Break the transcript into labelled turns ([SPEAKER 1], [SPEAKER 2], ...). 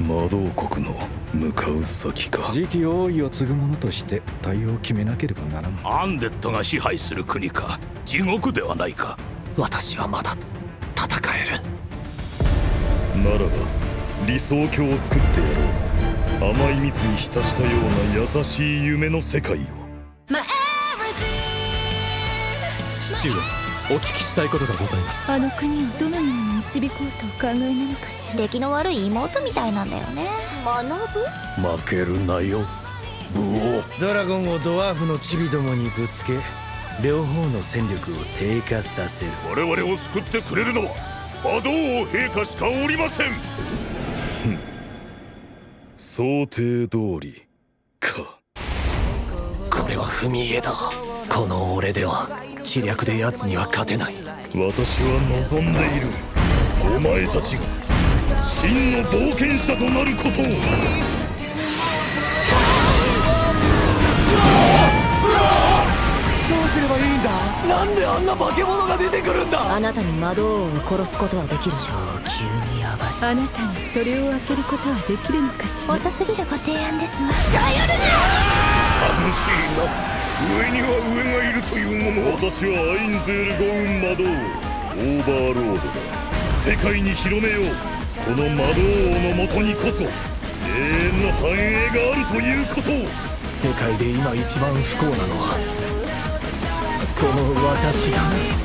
[SPEAKER 1] 魔導国の向かう先か。
[SPEAKER 2] 次期王位を継ぐ者として対応を決めなければならん。
[SPEAKER 3] アンデッドが支配する国か。地獄ではないか。
[SPEAKER 4] 私はまだ戦え
[SPEAKER 1] る。ならば理想郷を作ってやろう。甘い蜜に浸したような優しい夢の世界を。
[SPEAKER 4] 父上お聞きしたいことがございます。
[SPEAKER 5] あの国をどのように導こうとお考えなのかしら。
[SPEAKER 6] 出来の悪い妹みたいなんだよね。学
[SPEAKER 1] ぶ？負けるなよ武王。
[SPEAKER 7] ドラゴンをドワーフのチビどもにぶつけ両方の戦力を低下させる。
[SPEAKER 8] 我々を救ってくれるのは魔導王陛下しかおりません。
[SPEAKER 1] 想定通りか。
[SPEAKER 4] これは踏み絵だ。この俺では知略で奴には勝てない。
[SPEAKER 1] 私は望んでいる。お前たちが真の冒険者となることを。
[SPEAKER 4] どうすればいいんだ？なんであんな化け物が出てくるんだ？
[SPEAKER 5] あなたに魔導王を殺すことはできる。
[SPEAKER 4] 超級にヤバ
[SPEAKER 5] い。あなたにそれを開けることはできるのかしら？
[SPEAKER 6] 遅すぎるご提案ですわ
[SPEAKER 8] 楽しいな上には上がいるというもの
[SPEAKER 1] 私はアインゼール・ゴウン魔導オーバーロードだ。世界に広めよう。この魔導王のもとにこそ永遠の繁栄があるということ。を
[SPEAKER 4] 世界で今一番不幸なのはこの私だ